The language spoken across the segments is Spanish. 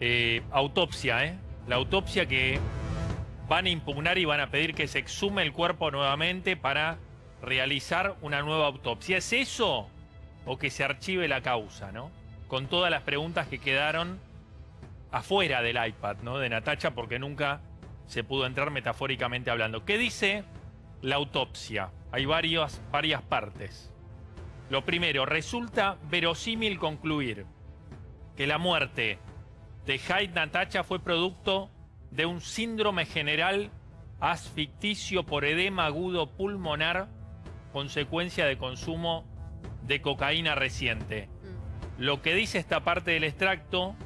eh, autopsia, ¿eh? La autopsia que van a impugnar y van a pedir que se exhume el cuerpo nuevamente para realizar una nueva autopsia. ¿Es eso o que se archive la causa, ¿no? Con todas las preguntas que quedaron afuera del iPad, ¿no? De Natacha, porque nunca se pudo entrar metafóricamente hablando. ¿Qué dice la autopsia? Hay varias, varias partes. Lo primero, resulta verosímil concluir que la muerte de Hyde Natacha fue producto de un síndrome general asficticio por edema agudo pulmonar, consecuencia de consumo de cocaína reciente. Mm. Lo que dice esta parte del extracto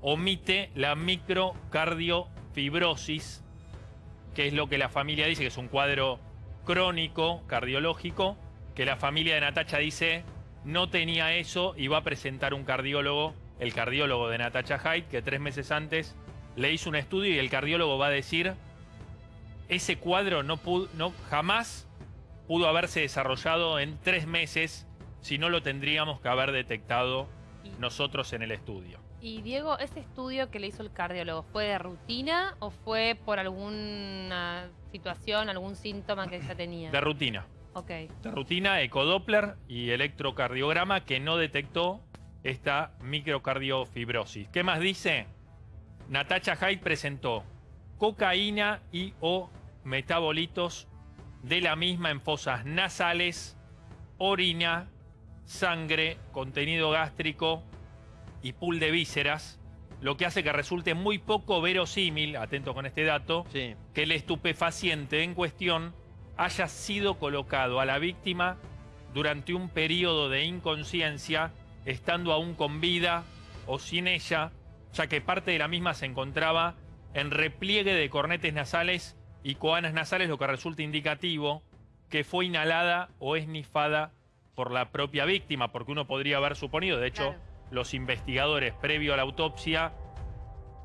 omite la microcardiofibrosis, que es lo que la familia dice, que es un cuadro crónico, cardiológico, que la familia de Natacha dice no tenía eso y va a presentar un cardiólogo, el cardiólogo de Natacha Hyde, que tres meses antes le hizo un estudio y el cardiólogo va a decir ese cuadro no, pudo, no jamás pudo haberse desarrollado en tres meses si no lo tendríamos que haber detectado nosotros en el estudio. Y Diego, ¿ese estudio que le hizo el cardiólogo fue de rutina o fue por alguna situación, algún síntoma que ella tenía? De rutina. Ok. De rutina, ecodoppler y electrocardiograma que no detectó esta microcardiofibrosis. ¿Qué más dice? Natacha Hyde presentó cocaína y o metabolitos de la misma en fosas nasales, orina, sangre, contenido gástrico y pool de vísceras, lo que hace que resulte muy poco verosímil, atento con este dato, Sí. que el estupefaciente en cuestión haya sido colocado a la víctima durante un periodo de inconsciencia, estando aún con vida o sin ella, ya que parte de la misma se encontraba en repliegue de cornetes nasales y coanas nasales, lo que resulta indicativo que fue inhalada o esnifada por la propia víctima, porque uno podría haber suponido, de hecho, Claro. los investigadores previo a la autopsia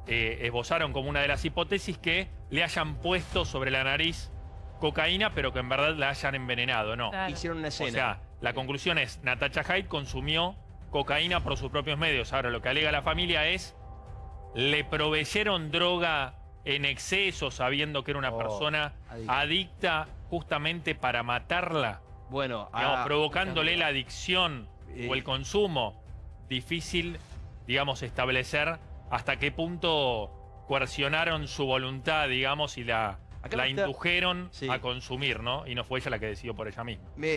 eh, esbozaron como una de las hipótesis que le hayan puesto sobre la nariz cocaína, pero que en verdad la hayan envenenado, ¿no? Claro. Hicieron una O escena. sea, la conclusión es, Natacha Hyde consumió cocaína por sus propios medios. Ahora, lo que alega la familia es, le proveyeron droga en exceso sabiendo que era una Oh, persona adicta. adicta justamente para matarla, bueno, digamos, ah, provocándole la adicción Eh. o el consumo. Difícil, digamos, establecer hasta qué punto coercionaron su voluntad, digamos, y la, la indujeron Sí. a consumir, ¿no? Y no fue ella la que decidió por ella misma. Me-